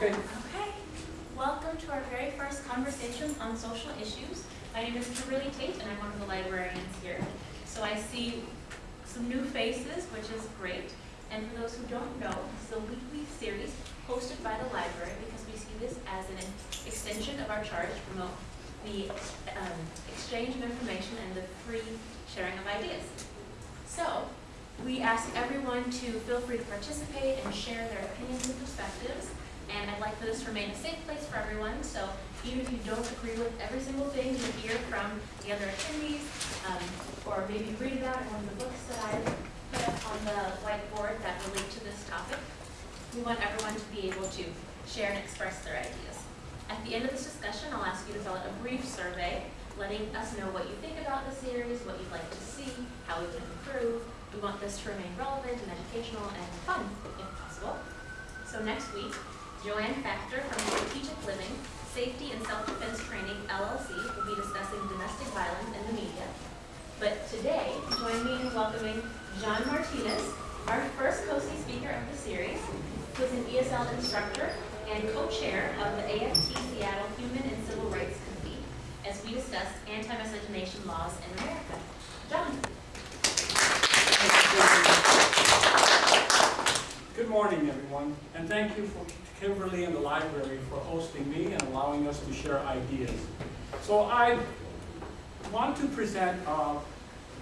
Okay. Okay, welcome to our very first conversation on social issues. My name is Kimberly Tate and I'm one of the librarians here. So I see some new faces, which is great. And for those who don't know, this is a weekly series hosted by the library because we see this as an extension of our charge to promote the um, exchange of information and the free sharing of ideas. So, we ask everyone to feel free to participate and share their opinions and perspectives. And I'd like for this to remain a safe place for everyone. So even if you don't agree with every single thing you hear from the other attendees, um, or maybe read about in one of the books that I put up on the whiteboard that relate to this topic, we want everyone to be able to share and express their ideas. At the end of this discussion, I'll ask you to fill out a brief survey letting us know what you think about the series, what you'd like to see, how we can improve, we want this to remain relevant and educational and fun, if possible. So next week, Joanne Factor from Strategic Living, Safety and Self-Defense Training, LLC, will be discussing domestic violence in the media. But today, join me in welcoming John Martinez, our first COSI speaker of the series, who is an ESL instructor and co-chair of the AFT Seattle Human and Civil Rights Committee, as we discuss anti-miscegenation laws in America. John. Good morning, everyone, and thank you for Kimberly and the library for hosting me and allowing us to share ideas. So I want to present uh,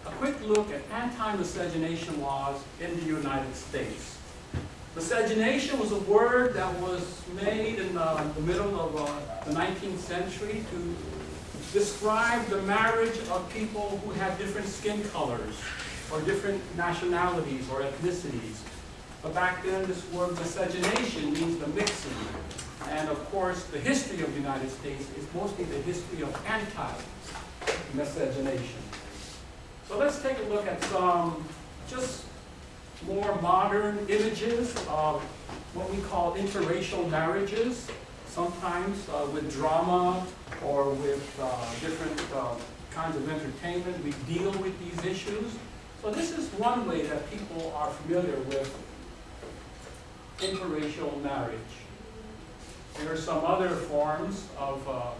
a quick look at anti-miscegenation laws in the United States. Miscegenation was a word that was made in the, the middle of uh, the 19th century to describe the marriage of people who had different skin colors or different nationalities or ethnicities. But back then, this word miscegenation means the mixing. And of course, the history of the United States is mostly the history of anti-miscegenation. So let's take a look at some just more modern images of what we call interracial marriages, sometimes uh, with drama or with uh, different uh, kinds of entertainment. We deal with these issues. So this is one way that people are familiar with interracial marriage. There are some other forms of uh,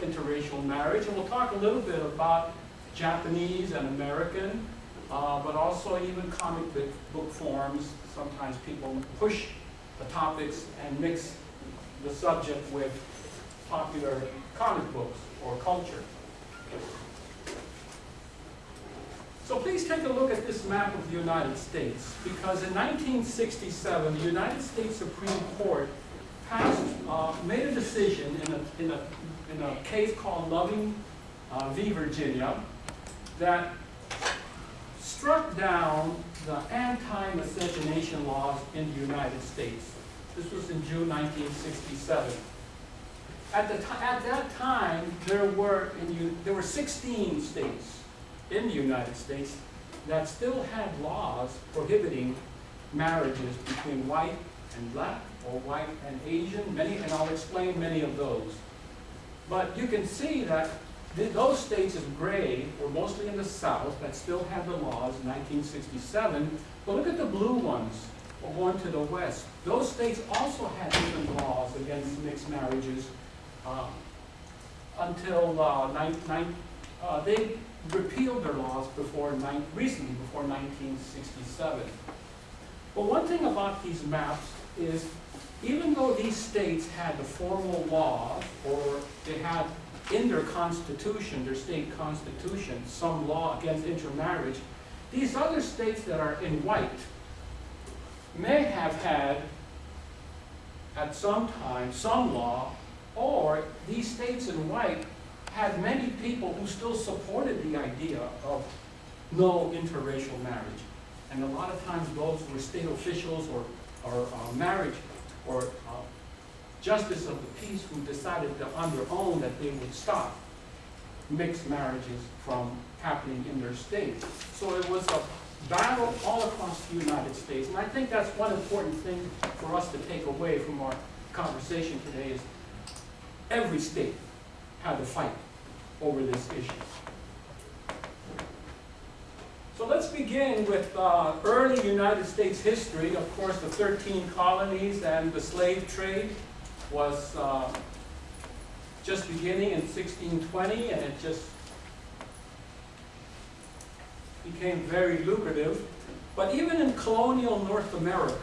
interracial marriage, and we'll talk a little bit about Japanese and American, uh, but also even comic book forms. Sometimes people push the topics and mix the subject with popular comic books or culture. So please take a look at this map of the United States, because in 1967, the United States Supreme Court passed, uh, made a decision in a, in a, in a case called Loving uh, v. Virginia that struck down the anti-miscegenation laws in the United States. This was in June 1967. At, the at that time, there were, in, there were 16 states in the United States that still had laws prohibiting marriages between white and black or white and Asian, many, and I'll explain many of those. But you can see that th those states in gray were mostly in the South that still had the laws in 1967. But look at the blue ones, going to the West. Those states also had different laws against mixed marriages uh, until uh, nine, nine, uh, they repealed their laws before recently, before 1967. But one thing about these maps is, even though these states had the formal law, or they had in their constitution, their state constitution, some law against intermarriage, these other states that are in white may have had, at some time, some law, or these states in white had many people who still supported the idea of no interracial marriage. And a lot of times those were state officials or, or uh, marriage or uh, justice of the peace who decided on their own that they would stop mixed marriages from happening in their state. So it was a battle all across the United States. And I think that's one important thing for us to take away from our conversation today is every state had to fight over this issue. So let's begin with uh, early United States history, of course, the 13 colonies and the slave trade. was uh, just beginning in 1620, and it just became very lucrative. But even in colonial North America,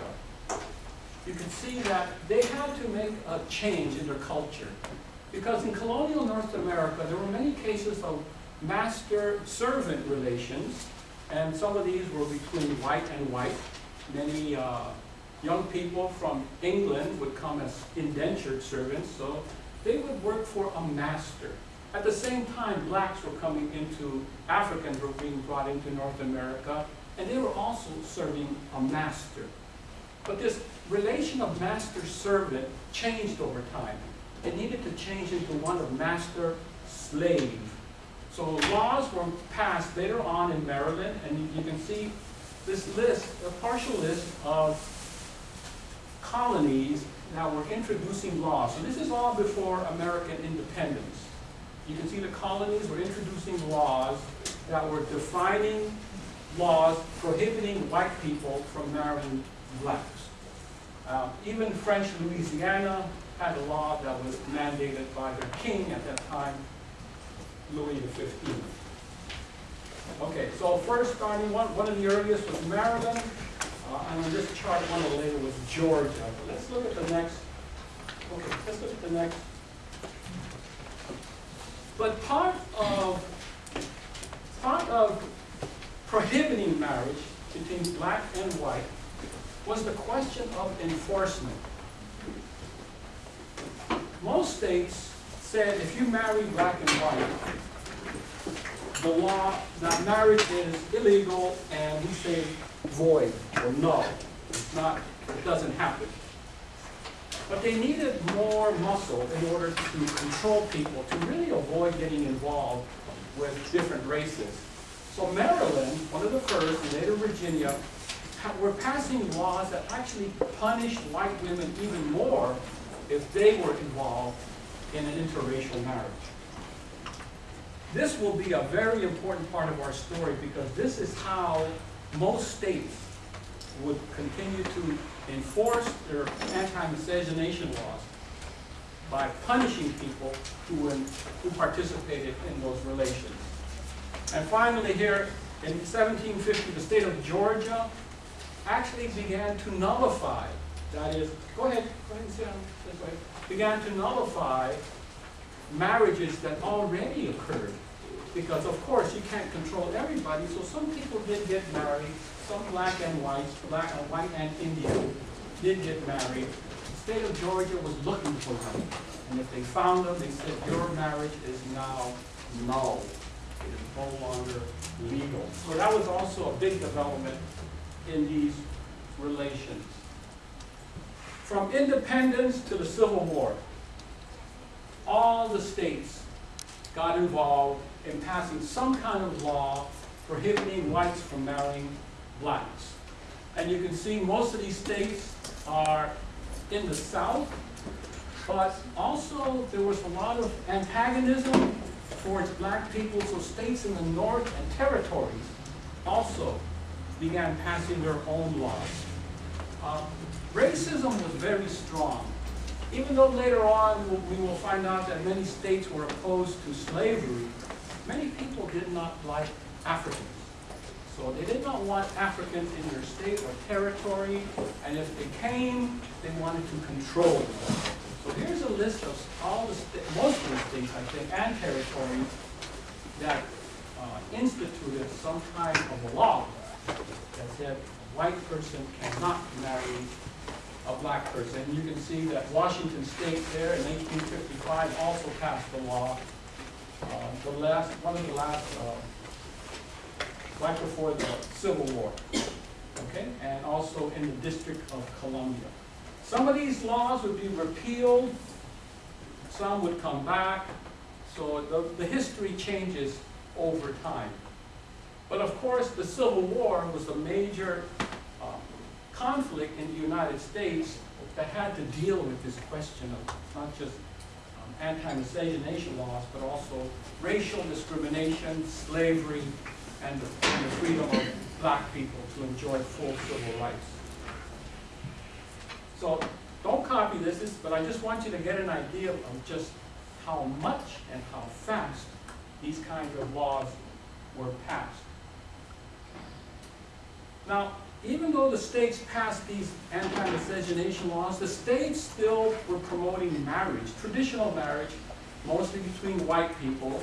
you could see that they had to make a change in their culture. Because in colonial North America, there were many cases of master-servant relations, and some of these were between white and white. Many uh, young people from England would come as indentured servants, so they would work for a master. At the same time, blacks were coming into, Africans were being brought into North America, and they were also serving a master. But this relation of master-servant changed over time. It needed to change into one of master-slave. So laws were passed later on in Maryland, and you- can see this list, a partial list of colonies that were introducing laws. So this is all before American independence. You can see the colonies were introducing laws that were defining laws prohibiting white people from marrying blacks. Uh, even French Louisiana had a law that was mandated by their king at that time, Louis XV. Okay, so first starting, one, one of the earliest was Maryland, uh, and on this chart, one of the later was Georgia. But let's look at the next, okay, let's look at the next. But part of, part of prohibiting marriage between black and white was the question of enforcement. Most states said if you marry black and white, the law, that marriage is illegal and we say void or null. It's not, it doesn't happen. But they needed more muscle in order to control people, to really avoid getting involved with different races. So Maryland, one of the first, and later Virginia, were passing laws that actually punished white women even more if they were involved in an interracial marriage. This will be a very important part of our story because this is how most states would continue to enforce their anti-miscegenation laws by punishing people who, were- who participated in those relations. And finally here, in 1750, the state of Georgia actually began to nullify, that is, go ahead, go ahead and sit down this way, began to nullify marriages that already occurred. Because of course, you can't control everybody, so some people did get married, some black and whites, black, and white and Indian did get married. The state of Georgia was looking for them, and if they found them, they said, your marriage is now null. It is no longer legal. So that was also a big development in these relations. From independence to the Civil War, all the states got involved in passing some kind of law prohibiting whites from marrying blacks. And you can see most of these states are in the South, but also there was a lot of antagonism towards black people, so states in the North and territories also began passing their own laws. Uh, Racism was very strong. Even though later on we will find out that many states were opposed to slavery, many people did not like Africans. So they did not want Africans in their state or territory, and if they came, they wanted to control them. So here's a list of all the, most of the states, I think, and territories that uh, instituted some kind of a law that said a white person cannot marry a black person. You can see that Washington State there in 1855 also passed the law. Uh, The last, one of the last, uh, right before the Civil War, okay? And also in the District of Columbia. Some of these laws would be repealed, some would come back, so the, the history changes over time. But of course, the Civil War was a major uh, conflict in the United States that had to deal with this question of not just um, anti-miscegenation laws, but also racial discrimination, slavery, and the, and the freedom of black people to enjoy full civil rights. So don't copy this, but I just want you to get an idea of just how much and how fast these kinds of laws were passed. Now, even though the states passed these anti-miscegenation laws, the states still were promoting marriage, traditional marriage, mostly between white people.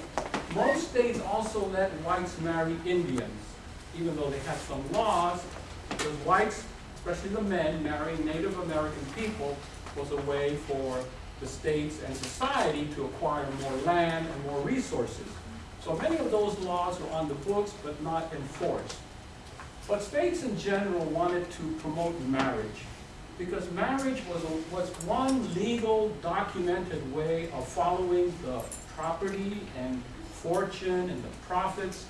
Most states also let whites marry Indians, even though they had some laws, because whites, especially the men, marrying Native American people was a way for the states and society to acquire more land and more resources. So many of those laws were on the books but not enforced. But states in general wanted to promote marriage because marriage was, a, was one legal documented way of following the property and fortune and the profits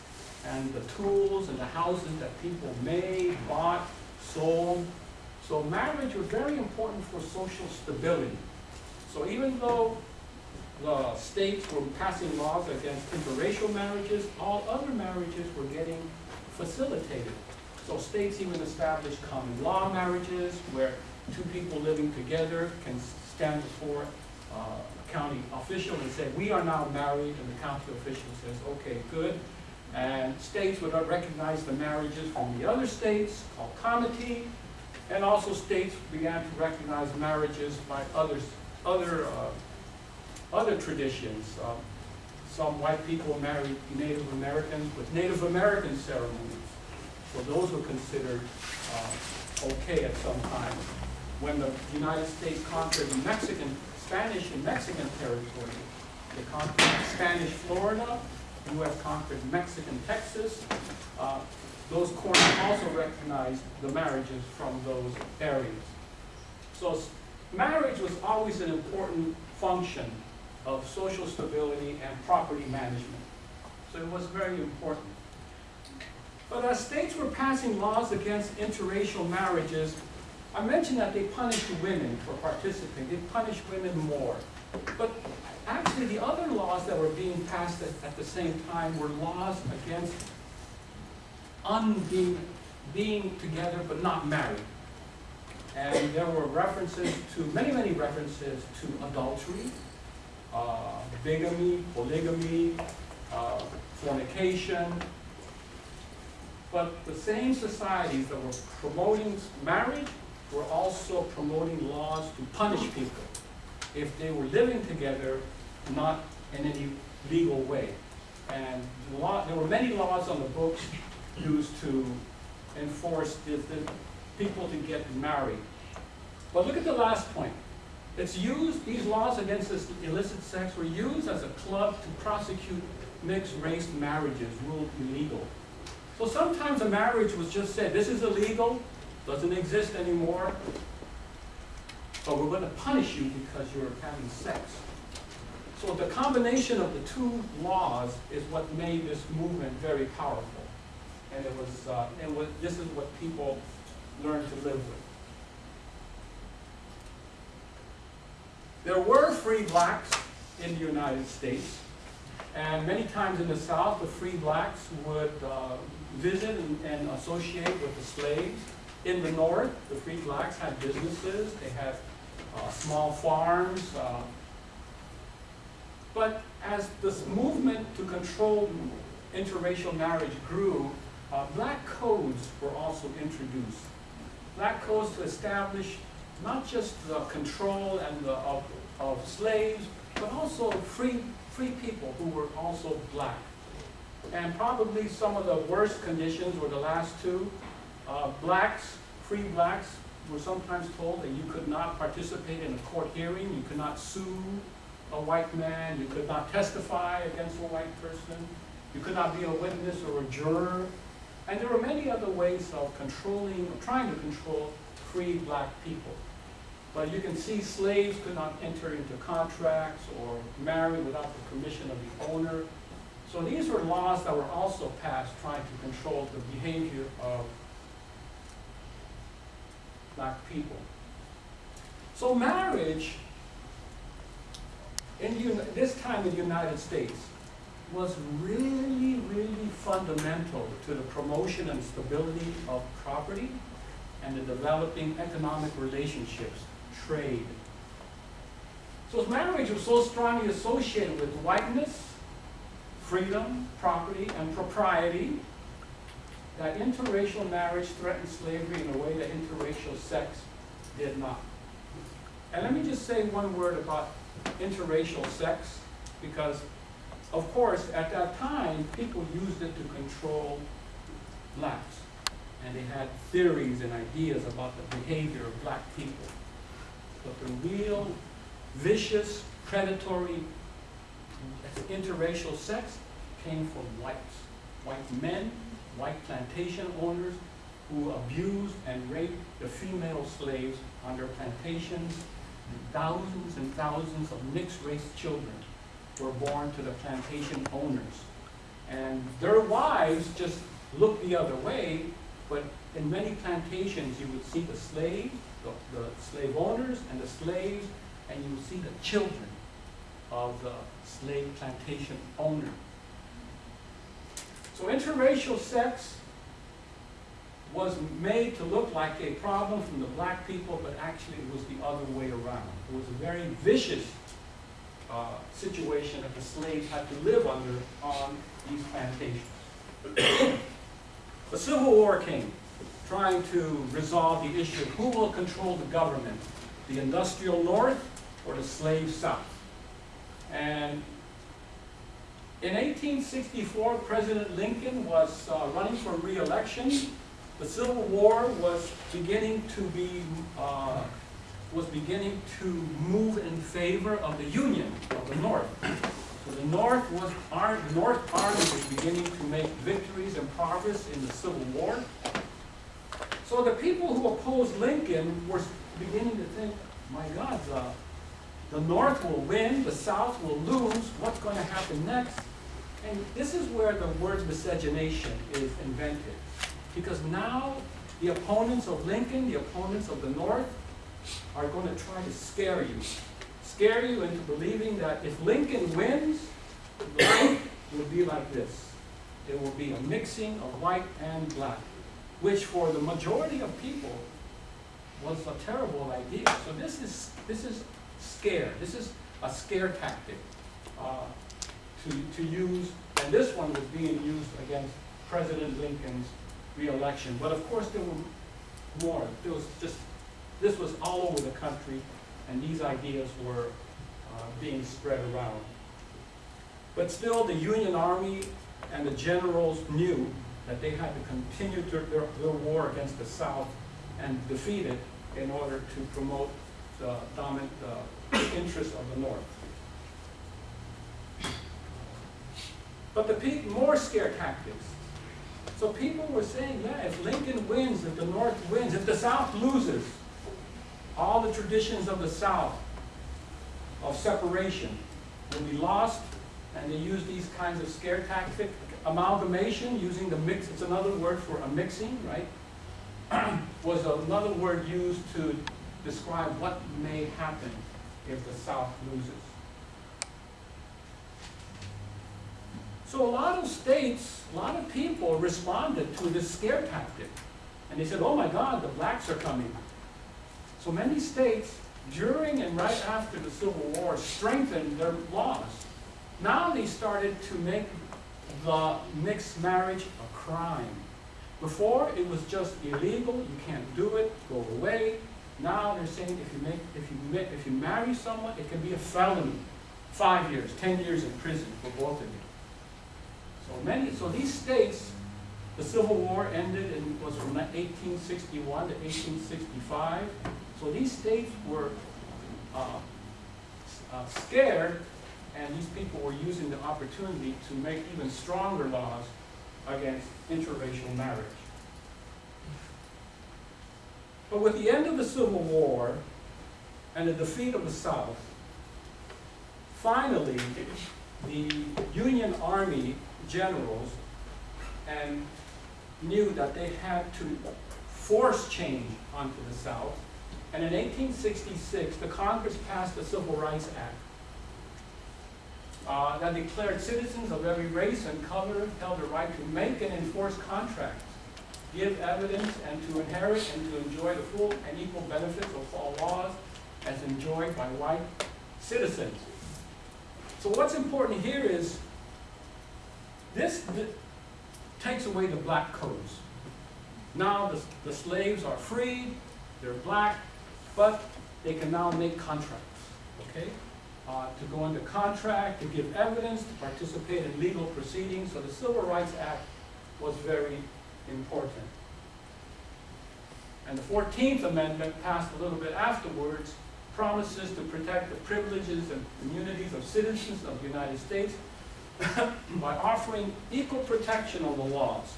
and the tools and the houses that people made, bought, sold. So marriage was very important for social stability. So even though the states were passing laws against interracial marriages, all other marriages were getting facilitated. So states even established common law marriages where two people living together can stand before uh, a county official and say, we are now married, and the county official says, okay, good. And states would recognize the marriages from the other states, called comity, and also states began to recognize marriages by others, other, uh, other traditions. Uh, Some white people married Native Americans with Native American ceremonies. So those were considered uh, okay at some time. When the United States conquered Mexican, Spanish and Mexican territory, they conquered Spanish Florida, the U.S. conquered Mexican Texas. Uh, Those courts also recognized the marriages from those areas. So marriage was always an important function of social stability and property management. So it was very important. But as states were passing laws against interracial marriages, I mentioned that they punished women for participating. They punished women more. But actually, the other laws that were being passed at, at the same time were laws against unbeing, being together but not married. And there were references to, many, many references to adultery, uh, bigamy, polygamy, uh, fornication. But the same societies that were promoting marriage were also promoting laws to punish people if they were living together, not in any legal way. And law, there were many laws on the books used to enforce the, the people to get married. But look at the last point. It's used, these laws against illicit sex were used as a club to prosecute mixed-race marriages ruled illegal. So sometimes a marriage was just said, this is illegal, doesn't exist anymore, but we're going to punish you because you're having sex. So the combination of the two laws is what made this movement very powerful. And it was, uh, and what, this is what people learned to live with. There were free blacks in the United States, and many times in the South, the free blacks would uh, visit and, and associate with the slaves. In the North, the free blacks had businesses, they had uh, small farms. uh, But as this movement to control interracial marriage grew, uh, black codes were also introduced. Black codes to establish not just the control and the, of, of slaves, but also free, free people who were also black. And probably some of the worst conditions were the last two. Uh, blacks, free blacks, were sometimes told that you could not participate in a court hearing, you could not sue a white man, you could not testify against a white person, you could not be a witness or a juror. And there were many other ways of controlling, or trying to control free black people. But you can see slaves could not enter into contracts or marry without the permission of the owner. So these were laws that were also passed trying to control the behavior of black people. So marriage in this time in the United States was really, really fundamental to the promotion and stability of property and the developing economic relationships, trade. So marriage was so strongly associated with whiteness, freedom, property, and propriety that interracial marriage threatened slavery in a way that interracial sex did not. And let me just say one word about interracial sex, because of course, at that time, people used it to control blacks. And they had theories and ideas about the behavior of black people. But the real vicious, predatory, interracial sex came from whites. White men, white plantation owners who abused and raped the female slaves on their plantations. And thousands and thousands of mixed-race children were born to the plantation owners. And their wives just looked the other way, but in many plantations you would see the slaves, the, the slave owners and the slaves, and you would see the children of the slave plantation owner. So interracial sex was made to look like a problem from the black people, but actually it was the other way around. It was a very vicious uh, situation that the slaves had to live under on these plantations. the Civil War came, trying to resolve the issue of who will control the government, the industrial North or the slave South. And in 1864, President Lincoln was uh, running for re-election. The Civil War was beginning to be uh, was beginning to move in favor of the Union of the North. So the North was North Army was beginning to make victories and progress in the Civil War. So the people who opposed Lincoln were beginning to think, my God, the, the North will win, the South will lose, what's going to happen next? And this is where the word miscegenation is invented. Because now the opponents of Lincoln, the opponents of the North, are going to try to scare you. Scare you into believing that if Lincoln wins, life will be like this. It will be a mixing of white and black, which for the majority of people was a terrible idea. So this is, this is scare. This is a scare tactic uh, to, to use, and this one was being used against President Lincoln's reelection. But of course there were more. There was just this was all over the country, and these ideas were uh, being spread around. But still, the Union Army and the generals knew that they had to continue their, their, their war against the South and defeat it in order to promote the dominant interests of the North. But the more scare tactics. So people were saying, yeah, if Lincoln wins, if the North wins, if the South loses, all the traditions of the South of separation will be lost, and they use these kinds of scare tactic, amalgamation, using the mix, it's another word for a mixing, right? was another word used to describe what may happen if the South loses. So a lot of states, a lot of people responded to this scare tactic. And they said, oh my God, the blacks are coming. So many states, during and right after the Civil War, strengthened their laws. Now they started to make the mixed marriage a crime. Before, it was just illegal, you can't do it, go away. Now they're saying if you, make, if you, if you marry someone, it can be a felony. Five years, ten years in prison for both of you. So many, so these states, the Civil War ended and was from 1861 to 1865. So these states were uh, uh, scared, and these people were using the opportunity to make even stronger laws against interracial marriage. But with the end of the Civil War and the defeat of the South, finally, the Union Army generals and knew that they had to force change onto the South. And in 1866, the Congress passed the Civil Rights Act uh, that declared citizens of every race and color held the right to make and enforce contracts, give evidence, and to inherit and to enjoy the full and equal benefits of all laws as enjoyed by white citizens. So what's important here is this th- takes away the black codes. Now the, the slaves are freed, they're black, but they can now make contracts, okay? Uh, to go into contract, to give evidence, to participate in legal proceedings. So the Civil Rights Act was very important. And the 14th Amendment, passed a little bit afterwards, promises to protect the privileges and immunities of citizens of the United States by offering equal protection of the laws.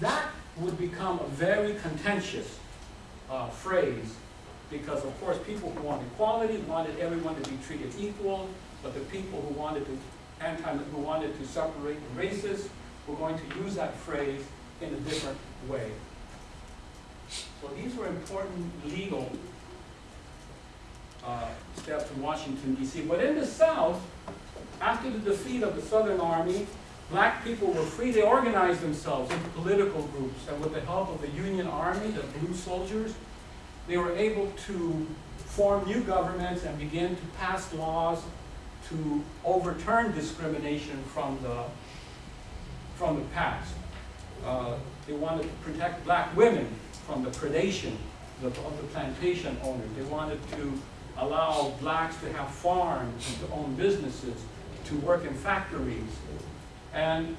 That would become a very contentious uh, phrase because, of course, people who want equality wanted everyone to be treated equal, but the people who wanted to anti, who wanted to separate the races were going to use that phrase in a different way. So these were important legal uh, steps in Washington, D.C. But in the South, after the defeat of the Southern Army, black people were free. They organized themselves into political groups, and with the help of the Union Army, the blue soldiers, they were able to form new governments and begin to pass laws to overturn discrimination from the, from the past. Uh, they wanted to protect black women from the predation of of the plantation owners. They wanted to allow blacks to have farms to own businesses, to work in factories. And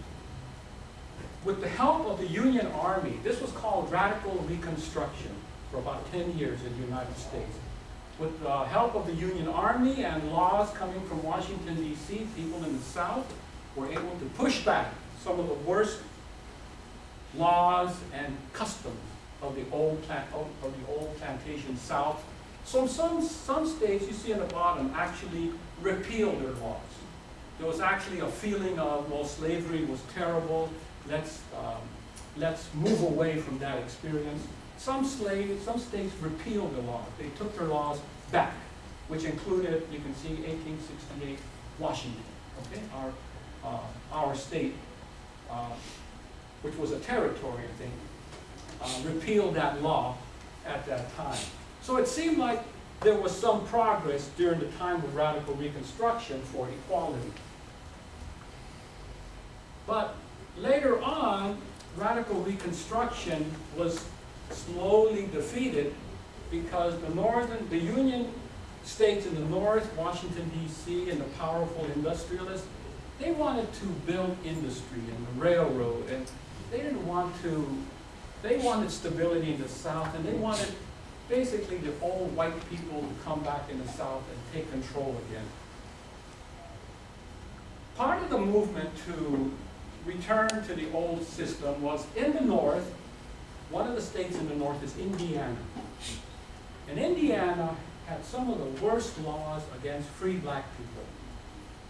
with the help of the Union Army, this was called radical reconstruction for about 10 years in the United States. With the help of the Union Army and laws coming from Washington, D.C., people in the South were able to push back some of the worst laws and customs of the old, plant, of the old plantation South. So some, some states, you see in the bottom, actually repealed their laws. There was actually a feeling of, well, slavery was terrible, let's, um, let's move away from that experience. Some slaves, some states repealed the laws. They took their laws back, which included, you can see 1868 Washington, okay, our, uh, our state, which was a territory, I think, uh, repealed that law at that time. So it seemed like there was some progress during the time of radical reconstruction for equality. But later on, radical reconstruction was slowly defeated because the northern, the Union states in the north, Washington D.C. and the powerful industrialists, they wanted to build industry and the railroad and they didn't want to, they wanted stability in the south and they wanted basically the old white people to come back in the south and take control again. Part of the movement to return to the old system was in the north, one of the states in the north is Indiana. And Indiana had some of the worst laws against free black people.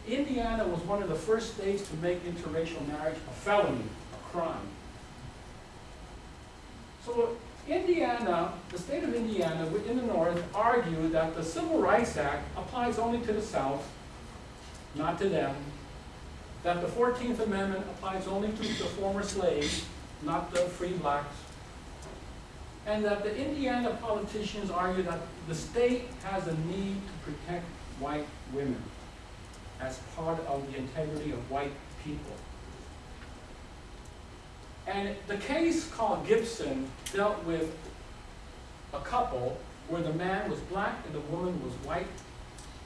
Indiana was one of the first states to make interracial marriage a felony, a crime. So Indiana, the state of Indiana in the north argued that the Civil Rights Act applies only to the South, not to them. That the 14th Amendment applies only to the former slaves, not the free blacks and that the Indiana politicians argue that the state has a need to protect white women as part of the integrity of white people. And the case called Gibson dealt with a couple where the man was black and the woman was white.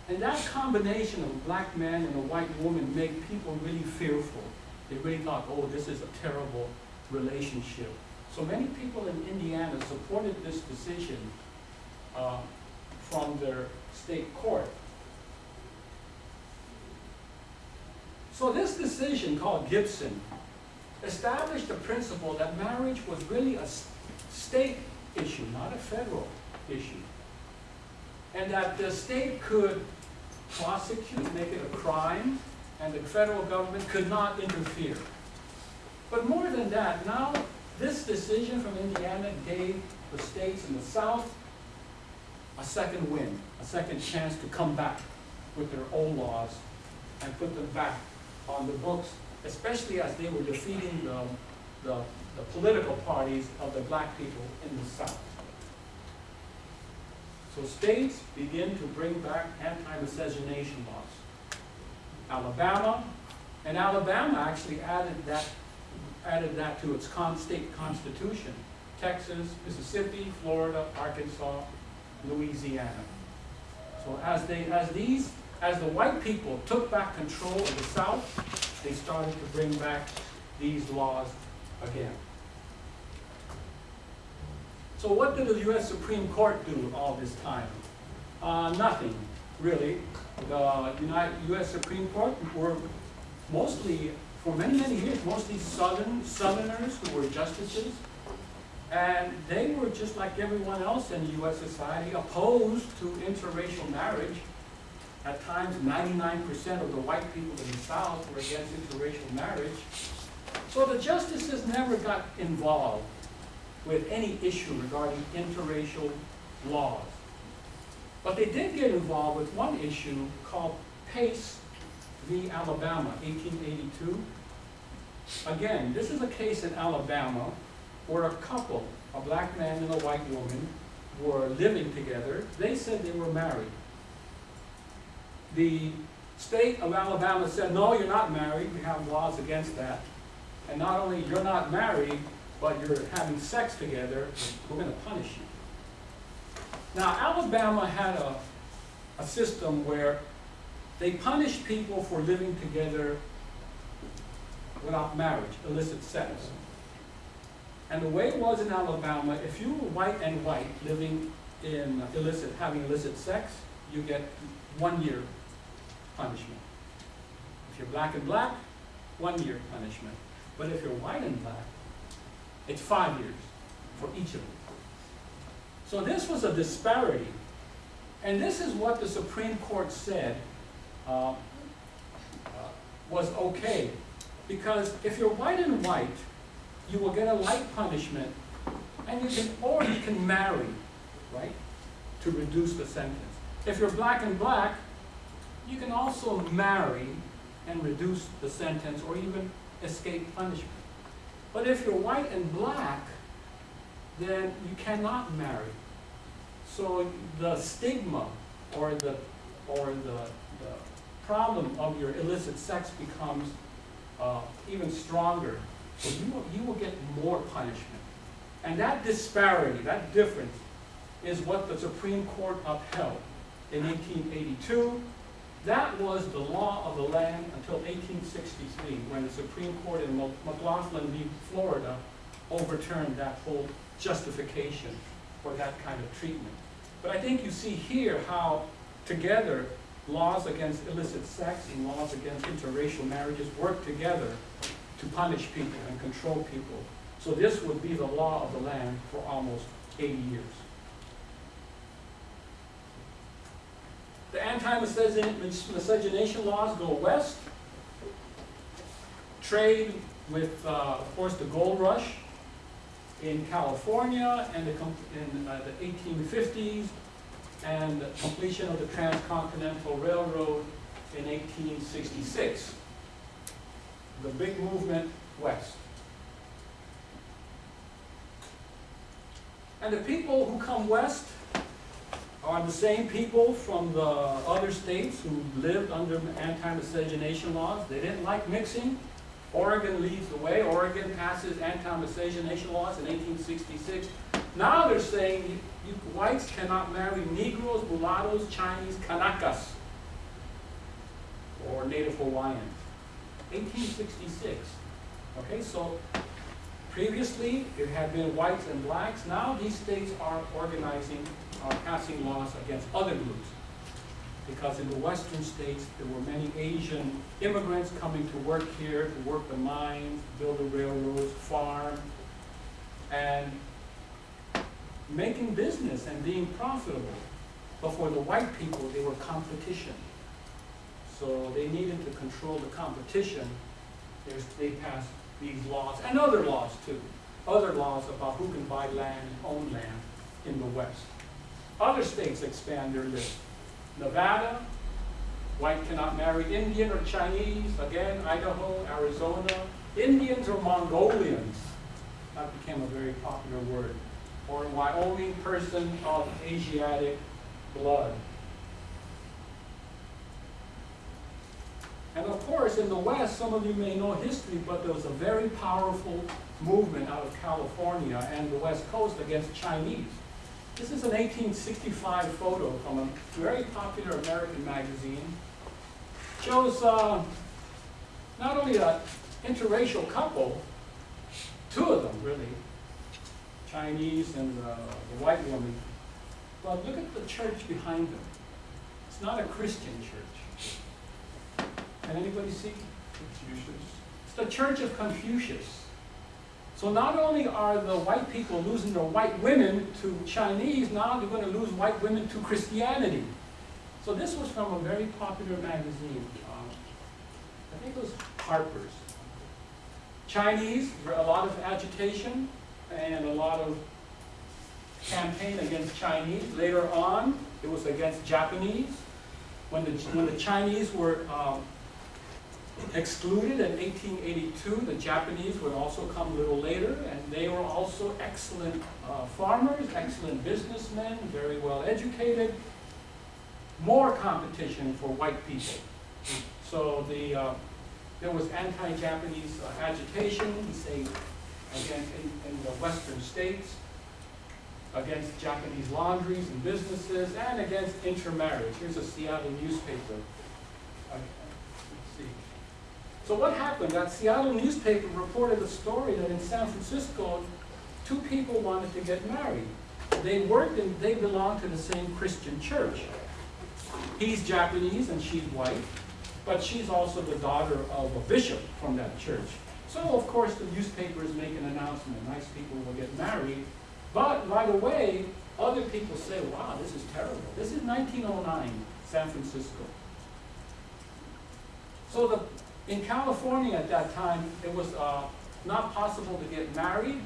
And that combination of a black man and a white woman made people really fearful. They really thought, oh, this is a terrible relationship. So many people in Indiana supported this decision uh, from their state court. So this decision called Gibson established the principle that marriage was really a state issue, not a federal issue. And that the state could prosecute, make it a crime, and the federal government could not interfere. But more than that, now this decision from Indiana gave the states in the South a second win, a second chance to come back with their old laws and put them back on the books, especially as they were defeating the, the, the political parties of the black people in the South. So states begin to bring back anti-miscegenation laws. Alabama, and Alabama actually added that, added that to its con, state constitution. Texas, Mississippi, Florida, Arkansas, Louisiana. So as they, as these, as the white people took back control of the South, they started to bring back these laws again. So what did the US Supreme Court do all this time? Uh, nothing, really. The United, US Supreme Court were mostly, for many, many years, mostly Southern, Southerners who were justices. And they were just like everyone else in US society, opposed to interracial marriage. At times, ninety-nine percent of the white people in the South were against interracial marriage. So the justices never got involved with any issue regarding interracial laws. But they did get involved with one issue called Pace v. Alabama, 1882. Again, this is a case in Alabama where a couple, a black man and a white woman, were living together. They said they were married. The state of Alabama said, no, you're not married. We have laws against that. And not only you're not married, but you're having sex together, we're going to punish you. Now, Alabama had a, a system where they punished people for living together without marriage, illicit sex. And the way it was in Alabama, if you were white and white living in illicit, having illicit sex, you get one year punishment. If you're black and black, one year punishment. But if you're white and black, it's five years for each of them. So this was a disparity. And this is what the Supreme Court said uh, uh, was okay. Because if you're white and white, you will get a light punishment, and you can, or you can marry, right, to reduce the sentence. If you're black and black, you can also marry and reduce the sentence, or even escape punishment. But if you're white and black, then you cannot marry. So the stigma or the, or the, the problem of your illicit sex becomes uh, even stronger. So you will, you will get more punishment. And that disparity, that difference, is what the Supreme Court upheld in 1882. That was the law of the land until 1863, when the Supreme Court in McLaughlin v. Florida overturned that whole justification for that kind of treatment. But I think you see here how together laws against illicit sex and laws against interracial marriages work together to punish people and control people. So this would be the law of the land for almost 80 years. The anti-miscegenation laws go west. Trade with, uh, of course, the gold rush in California and the in uh, the 1850s and the completion of the Transcontinental Railroad in 1866. The big movement west. And the people who come west are the same people from the other states who lived under anti-miscegenation laws. They didn't like mixing. Oregon leads the way. Oregon passes anti-miscegenation laws in 1866. Now they're saying you, whites cannot marry Negroes, mulattoes, Chinese, Kanakas, or Native Hawaiians. 1866. Okay, so previously it had been whites and blacks. Now these states are organizing, are passing laws against other groups. Because in the western states, there were many Asian immigrants coming to work here, to work the mines, build the railroads, farm, and making business and being profitable. But for the white people, they were competition. So they needed to control the competition. They passed these laws, and other laws too. Other laws about who can buy land and own land in the West. Other states expand their list. Nevada, white cannot marry Indian or Chinese. Again, Idaho, Arizona. Indians or Mongolians. That became a very popular word. Or Wyoming, person of Asiatic blood. And of course, in the West, some of you may know history, but there was a very powerful movement out of California and the West Coast against Chinese. This is an 1865 photo from a very popular American magazine. Shows uh, not only an interracial couple, two of them really, Chinese and uh, the white woman, but look at the church behind them. It's not a Christian church. Can anybody see? Confucius. It's the Church of Confucius. So not only are the white people losing their white women to Chinese, now they're going to lose white women to Christianity. So this was from a very popular magazine. Um, I think it was Harper's. Chinese, a lot of agitation and a lot of campaign against Chinese. Later on, it was against Japanese. When the, when the Chinese were um, excluded in 1882. The Japanese would also come a little later, and they were also excellent uh, farmers, excellent businessmen, very well educated. More competition for white people. So the, uh, there was anti-Japanese uh, agitation, say, in, in the western states, against Japanese laundries and businesses, and against intermarriage. Here's a Seattle newspaper. So what happened? That Seattle newspaper reported a story that in San Francisco, two people wanted to get married. They worked and they belonged to the same Christian church. He's Japanese and she's white, but she's also the daughter of a bishop from that church. So of course the newspapers make an announcement, nice people will get married, but right away, other people say, wow, this is terrible. This is 1909, San Francisco. So the in California at that time, it was uh, not possible to get married.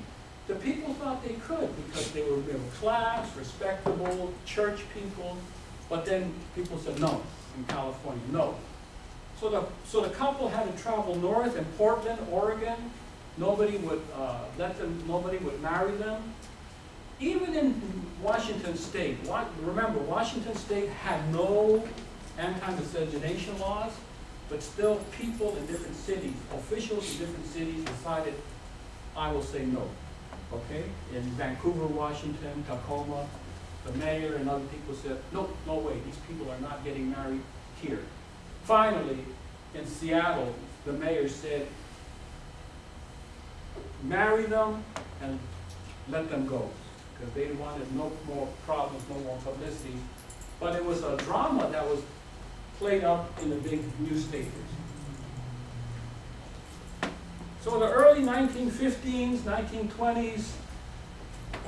The people thought they could because they were middle class, respectable, church people. But then people said no in California, no. So the, so the couple had to travel north in Portland, Oregon. Nobody would uh, let them, nobody would marry them. Even in Washington State, remember, Washington State had no anti-miscegenation laws. But still, people in different cities, officials in different cities decided, I will say no. Okay? In Vancouver, Washington, Tacoma, the mayor and other people said, no, no way, these people are not getting married here. Finally, in Seattle, the mayor said, marry them and let them go. Because they wanted no more problems, no more publicity. But it was a drama that was played up in the big newspapers. So in the early 1915s, 1920s,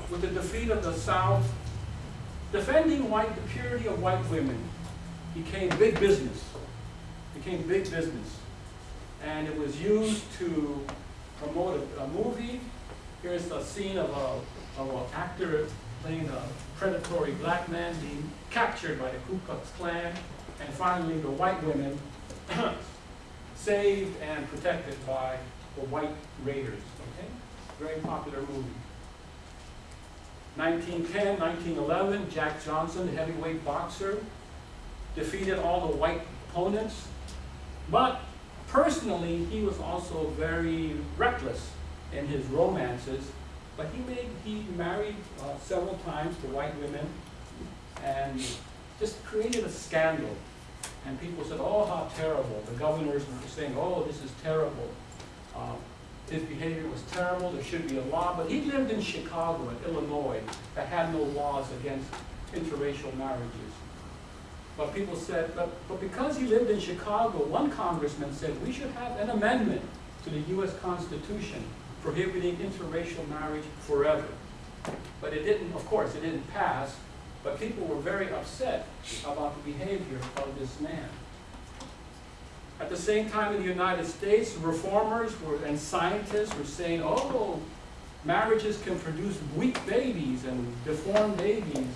with the defeat of the South, defending white, the purity of white women became big business, became big business. And it was used to promote a, a movie. Here's a scene of a, of an actor playing a predatory black man being captured by the Ku Klux Klan and finally the white women saved and protected by the white raiders. Okay? Very popular movie. 1910, 1911, Jack Johnson, heavyweight boxer, defeated all the white opponents. But personally, he was also very reckless in his romances. But he made he married uh, several times to white women and just created a scandal and people said, oh, how terrible. The governors were saying, oh, this is terrible. Um, his behavior was terrible, there should be a law. But he lived in Chicago, in Illinois, that had no laws against interracial marriages. But people said, but, but because he lived in Chicago, one congressman said, we should have an amendment to the U.S. Constitution prohibiting interracial marriage forever. But it didn't, of course, it didn't pass. But people were very upset about the behavior of this man. At the same time in the United States, reformers were, and scientists were saying, oh, marriages can produce weak babies and deformed babies.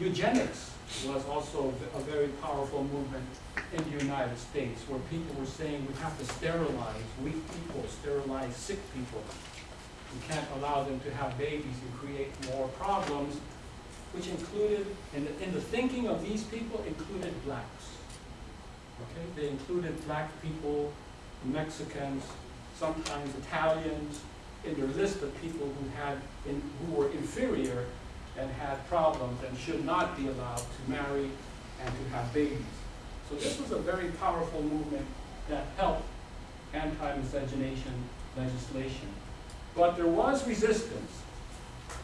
Eugenics was also a very powerful movement in the United States where people were saying we have to sterilize weak people, sterilize sick people. We can't allow them to have babies and create more problems which included, in the, in the thinking of these people, included blacks. Okay, they included black people, Mexicans, sometimes Italians, in their list of people who had, in, who were inferior and had problems and should not be allowed to marry and to have babies. So this was a very powerful movement that helped anti-miscegenation legislation. But there was resistance.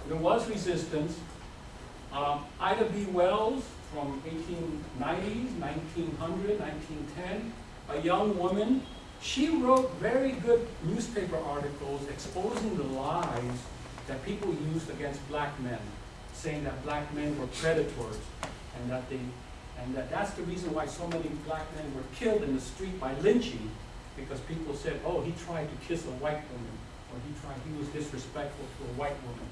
There was resistance. Um, Ida B. Wells from 1890s, 1900, 1910, a young woman, she wrote very good newspaper articles exposing the lies that people used against black men, saying that black men were predators and that they and that that's the reason why so many black men were killed in the street by lynching, because people said, oh, he tried to kiss a white woman, or he tried, he was disrespectful to a white woman.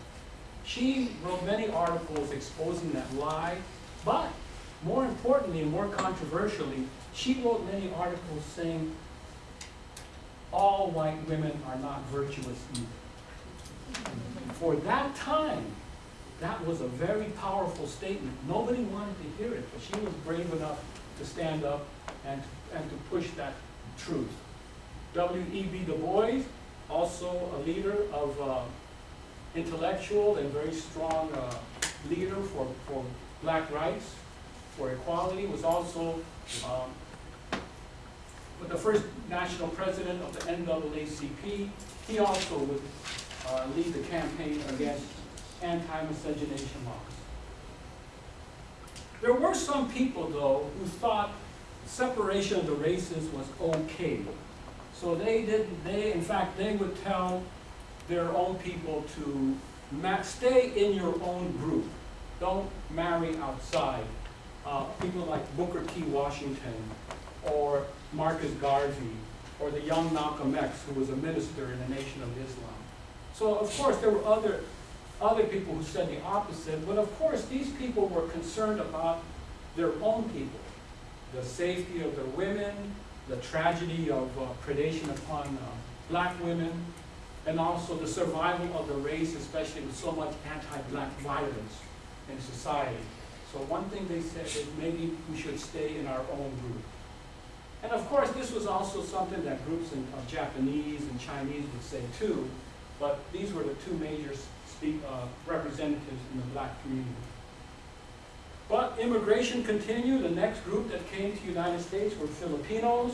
She wrote many articles exposing that lie, but more importantly and more controversially, she wrote many articles saying all white women are not virtuous either. For that time, that was a very powerful statement. Nobody wanted to hear it, but she was brave enough to stand up and, and to push that truth. W.E.B. Du Bois, also a leader of uh, intellectual and very strong uh, leader for, for black rights, for equality, was also um, the first national president of the NAACP. He also would uh, lead the campaign against anti-miscegenation laws. There were some people, though, who thought separation of the races was okay. So they didn't, they, in fact, they would tell their own people to stay in your own group. Don't marry outside. Uh, people like Booker T. Washington or Marcus Garvey or the young Malcolm X, who was a minister in the Nation of Islam. So, of course, there were other other people who said the opposite, but of course these people were concerned about their own people, the safety of their women, the tragedy of uh, predation upon uh, black women, and also the survival of the race, especially with so much anti-black violence in society. So one thing they said is maybe we should stay in our own group. And of course, this was also something that groups in, of Japanese and Chinese would say too, but these were the two major speak, uh, representatives in the black community. But immigration continued. The next group that came to the United States were Filipinos,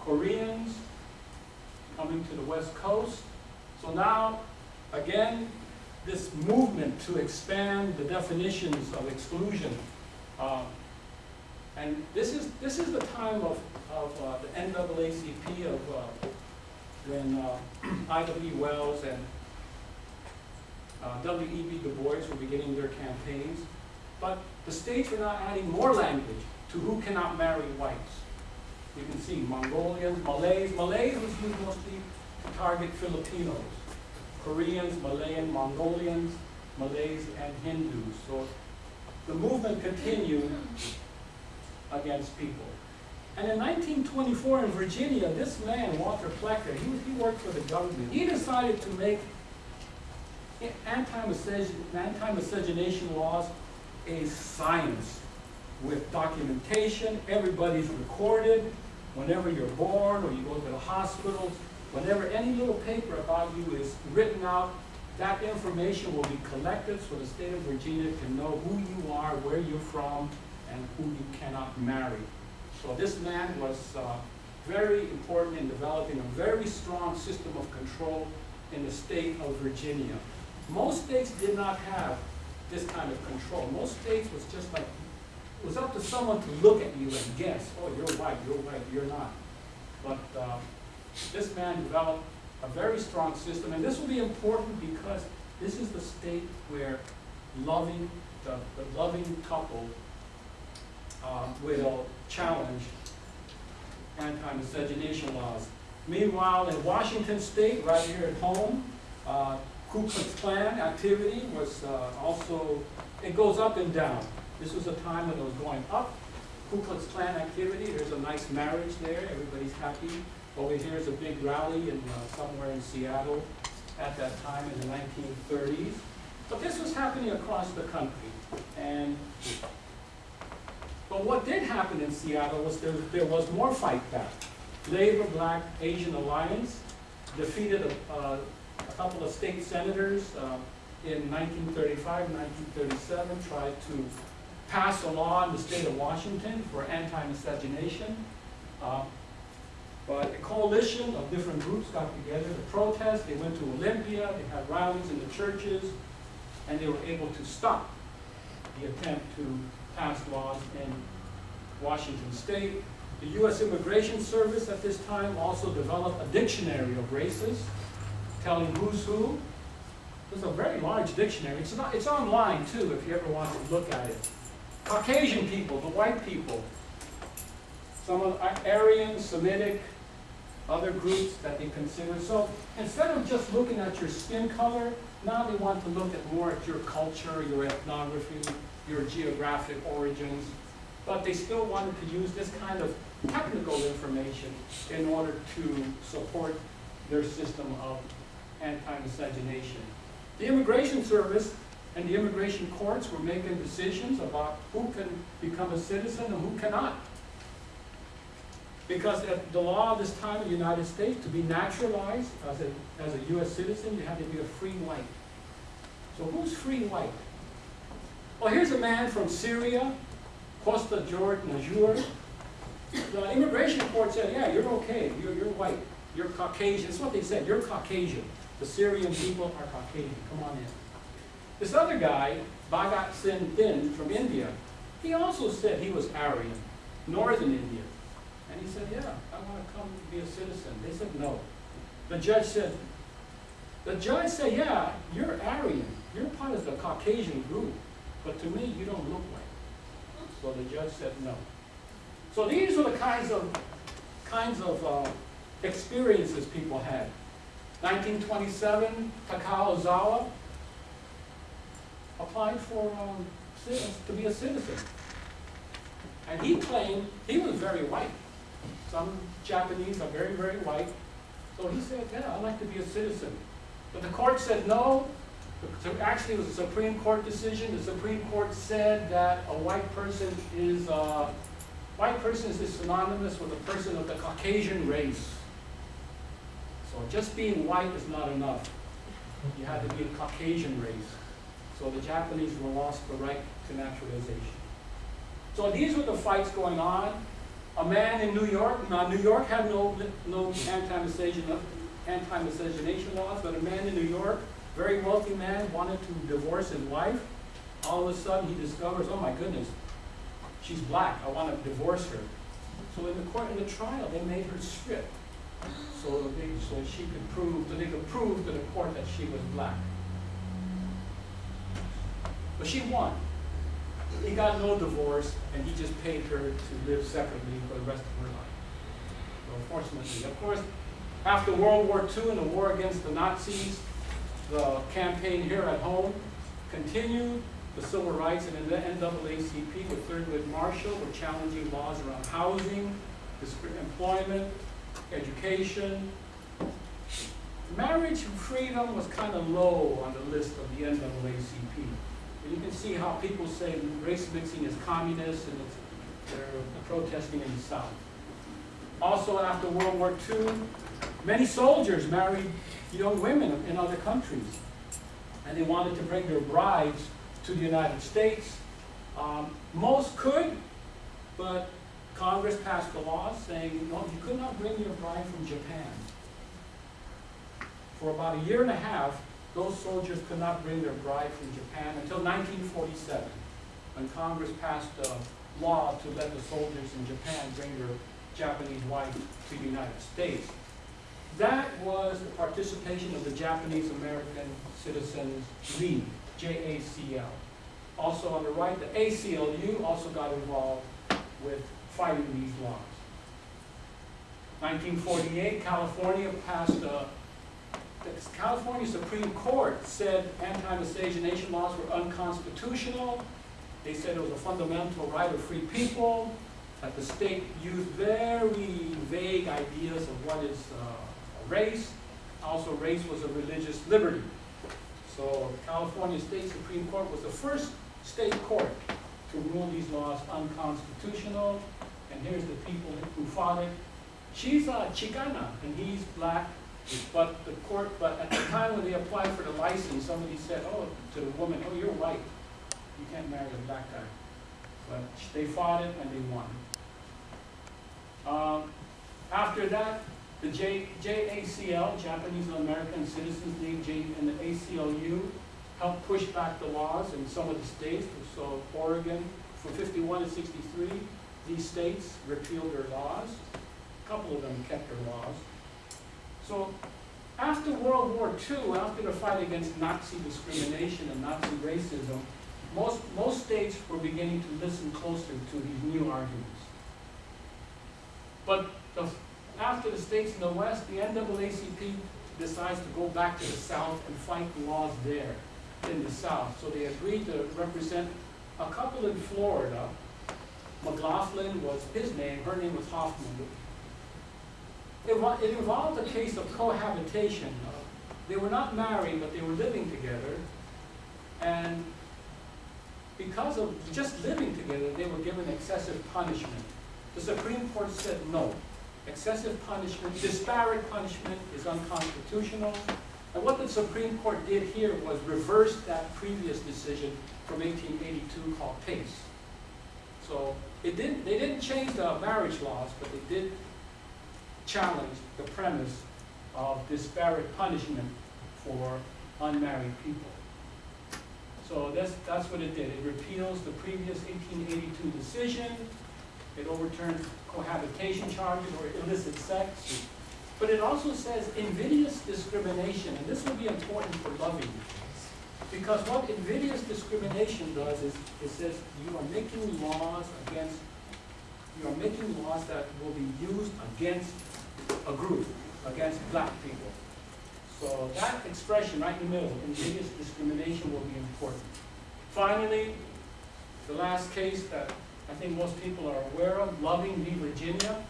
Koreans, coming to the West Coast. So now, again, this movement to expand the definitions of exclusion. Uh, and this is, this is the time of, of uh, the NAACP of uh, when uh, B. Wells and uh, W.E.B. Du Bois were beginning their campaigns, but the states were now adding more language to who cannot marry whites. You can see Mongolians, Malays. Malays was used mostly target Filipinos. Koreans, Malayan, Mongolians, Malays, and Hindus. So the movement continued against people. And in 1924 in Virginia, this man, Walter Plecker, he, he worked for the government. He decided to make anti-miscegenation laws a science with documentation. Everybody's recorded. Whenever you're born or you go to the hospitals, whenever any little paper about you is written out, that information will be collected so the state of Virginia can know who you are, where you're from, and who you cannot marry. So this man was uh, very important in developing a very strong system of control in the state of Virginia. Most states did not have this kind of control. Most states was just like, it was up to someone to look at you and guess, oh, you're white, you're white, you're not. But uh, this man developed a very strong system, and this will be important because this is the state where loving, the, the loving couple uh, will challenge anti-miscegenation laws. Meanwhile, in Washington state, right here at home, uh, Ku Klux Klan activity was uh, also, it goes up and down. This was a time when it was going up. Ku Klux Klan activity, there's a nice marriage there, everybody's happy. Over here is a big rally in uh, somewhere in Seattle at that time in the 1930s. But this was happening across the country, and, but what did happen in Seattle was there, there was more fight back. Labor Black Asian Alliance defeated a, uh, a couple of state senators, uh, in 1935, 1937, tried to pass a law in the state of Washington for anti-miscegenation. Uh, But a coalition of different groups got together to protest, they went to Olympia, they had rallies in the churches, and they were able to stop the attempt to pass laws in Washington state. The U.S. Immigration Service at this time also developed a dictionary of races, telling who's who. It's a very large dictionary. It's not, it's online too, if you ever want to look at it. Caucasian people, the white people, some of Aryan, Semitic, other groups that they consider. So instead of just looking at your skin color, now they want to look at more at your culture, your ethnography, your geographic origins. But they still wanted to use this kind of technical information in order to support their system of anti-miscegenation. The Immigration Service and the immigration courts were making decisions about who can become a citizen and who cannot. Because at the law of this time in the United States, to be naturalized as a, as a U.S. citizen, you had to be a free white. So who's free white? Well, here's a man from Syria, Costa George Najour. The immigration court said, yeah, you're okay, you're, you're white, you're Caucasian. That's what they said, you're Caucasian. The Syrian people are Caucasian, come on in. This other guy, Bhagat Singh Thind from India, he also said he was Aryan, northern India. And he said, yeah, I want to come be a citizen. They said, no. The judge said, the judge said, yeah, you're Aryan. You're part of the Caucasian group. But to me, you don't look like. it. So the judge said, no. So these are the kinds of, kinds of uh, experiences people had. 1927, Takao Ozawa applied for um, to be a citizen. And he claimed he was very white. Some Japanese are very, very white. So he said, yeah, I'd like to be a citizen. But the court said no. Actually, it was a Supreme Court decision. The Supreme Court said that a white person is, uh, white person is synonymous with a person of the Caucasian race. So just being white is not enough. You had to be a Caucasian race. So the Japanese were lost the right to naturalization. So these were the fights going on. A man in New York, now New York had no, no anti-miscegenation anti laws, but a man in New York, very wealthy man, wanted to divorce his wife. All of a sudden he discovers, oh my goodness, she's black, I want to divorce her. So in the court, in the trial, they made her strip. So, they, so she could prove, so they could prove to the court that she was black. But she won. He got no divorce, and he just paid her to live separately for the rest of her life. So fortunately, of course, after World War II and the war against the Nazis, the campaign here at home continued. The civil rights and the NAACP with Thurgood Marshall were challenging laws around housing, employment, education. Marriage freedom was kind of low on the list of the NAACP. And you can see how people say race mixing is communist and they're protesting in the South. Also, after World War II, many soldiers married young women in other countries. And they wanted to bring their brides to the United States. Um, most could, but Congress passed a law saying, no, you could not bring your bride from Japan. For about a year and a half, those soldiers could not bring their bride from Japan until 1947, when Congress passed a law to let the soldiers in Japan bring their Japanese wife to the United States. That was the participation of the Japanese American Citizens League, JACL. Also on the right, the ACLU also got involved with fighting these laws. 1948, California passed a the California Supreme Court said anti-miscegenation laws were unconstitutional. They said it was a fundamental right of free people, that the state used very vague ideas of what is uh, race. Also, race was a religious liberty. So California State Supreme Court was the first state court to rule these laws unconstitutional. And here's the people who fought it. She's a Chicana and he's black, but the court, but at the time when they applied for the license, somebody said, oh, to the woman, oh, you're white. You can't marry a black guy. But they fought it and they won. Um, after that, the J, JACL, Japanese American Citizens League, J, and the ACLU helped push back the laws in some of the states. So Oregon, from 51 to 63, these states repealed their laws. A couple of them kept their laws. So after World War II, after the fight against Nazi discrimination and Nazi racism, most, most states were beginning to listen closer to these new arguments. But the, after the states in the West, the NAACP decides to go back to the South and fight the laws there in the South. So they agreed to represent a couple in Florida. McLaughlin was his name, her name was Hoffman. It, it involved a case of cohabitation. They were not married, but they were living together. And because of just living together, they were given excessive punishment. The Supreme Court said no. Excessive punishment, disparate punishment is unconstitutional. And what the Supreme Court did here was reverse that previous decision from 1882 called Pace. So it didn't, they didn't change the marriage laws, but they did challenge the premise of disparate punishment for unmarried people. So that's, that's what it did. It repeals the previous 1882 decision. It overturns cohabitation charges or illicit sex. But it also says invidious discrimination, and this will be important for loving. Because what invidious discrimination does is, it says you are making laws against, you are making laws that will be used against a group, against black people. So that expression right in the middle, invidious discrimination will be important. Finally, the last case that I think most people are aware of, Loving v. Virginia.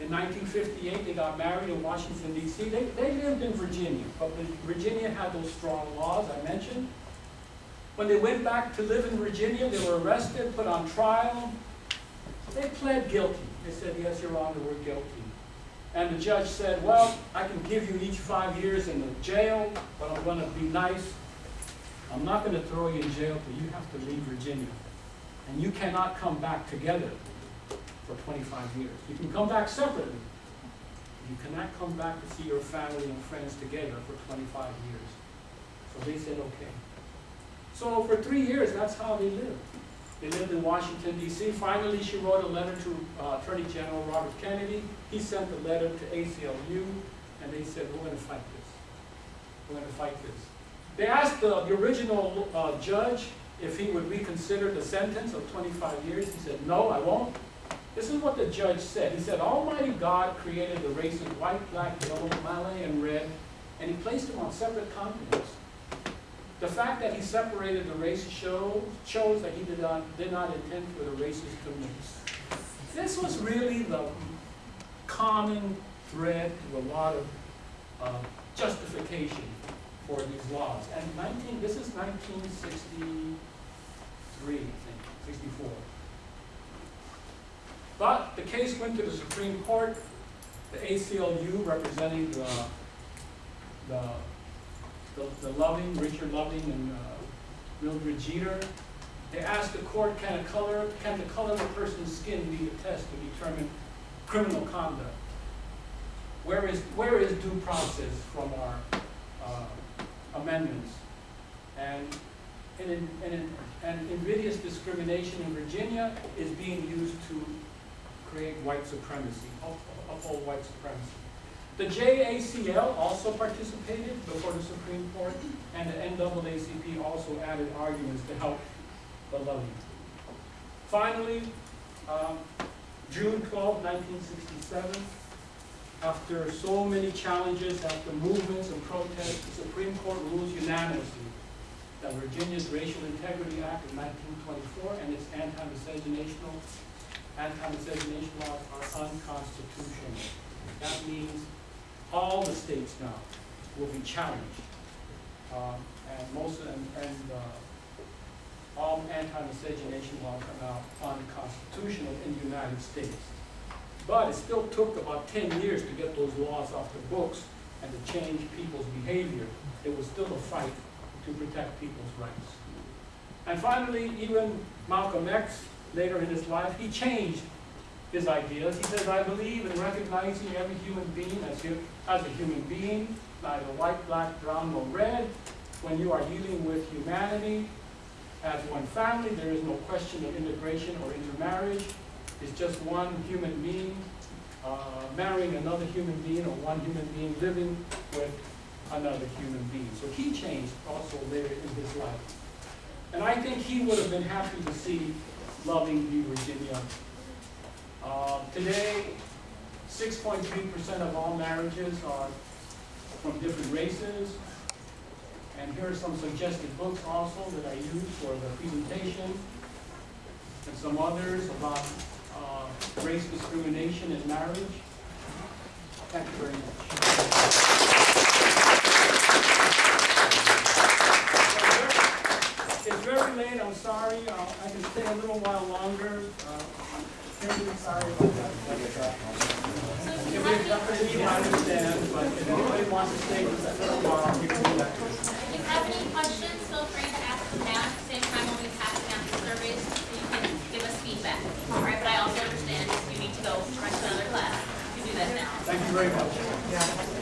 In 1958, they got married in Washington DC. They, they lived in Virginia, but Virginia had those strong laws I mentioned. When they went back to live in Virginia, they were arrested, put on trial. They pled guilty. They said, yes, Your Honor, we're guilty. And the judge said, well, I can give you each five years in the jail, but I'm gonna be nice. I'm not gonna throw you in jail, but you have to leave Virginia. And you cannot come back together for twenty-five years. You can come back separately. You cannot come back to see your family and friends together for twenty-five years. So they said, okay. So for three years, that's how they lived. They lived in Washington DC. Finally, she wrote a letter to uh, Attorney General Robert Kennedy. He sent the letter to ACLU, and they said, we're gonna fight this. We're gonna fight this. They asked the, the original uh, judge if he would reconsider the sentence of 25 years. He said, no, I won't. This is what the judge said. He said, Almighty God created the races white, black, yellow, Malay, and red, and he placed them on separate continents. The fact that he separated the races shows, shows that he did not, did not intend for the races to mix. This was really the common thread to a lot of uh, justification for these laws. And 19, this is 1963, I think, 64. But the case went to the Supreme Court, the ACLU representing the, the, the, the Loving, Richard Loving and uh, Mildred Jeter. They asked the court, can a color, can the color of a person's skin be a test to determine criminal conduct? Where is, where is due process from our uh, amendments? And, and, in, and, in, and invidious discrimination in Virginia is being used to create white supremacy, up- uphold white supremacy. The JACL also participated before the Supreme Court, and the NAACP also added arguments to help the levy. Finally, um, June 12, 1967, after so many challenges, after movements and protests, the Supreme Court rules unanimously that Virginia's Racial Integrity Act of 1924 and its anti-miscegenation laws are unconstitutional. That means all the states now will be challenged. Um, And most, of and, and uh, all anti-miscegenation laws are now unconstitutional in the United States. But it still took about ten years to get those laws off the books and to change people's behavior. It was still a fight to protect people's rights. And finally, even Malcolm X, later in his life, he changed his ideas. He says, I believe in recognizing every human being as, hu- as a human being, neither white, black, brown, nor red. When you are dealing with humanity as one family, there is no question of integration or intermarriage. It's just one human being uh, marrying another human being or one human being living with another human being. So he changed also later in his life. And I think he would have been happy to see Loving v. Virginia. Uh, Today, 6.3% of all marriages are from different races. And here are some suggested books also that I use for the presentation. And some others about uh, race discrimination in marriage. Thank you very much. It's very late, I'm sorry, Uh, I can stay a little while longer. Uh, Understand, but if anybody wants to. If you have any questions, feel free to ask now. Same time, we'll be passing out the surveys you can give us feedback. All right, but I also understand if you need to go to another class, you do that now. Thank you very much. Yeah.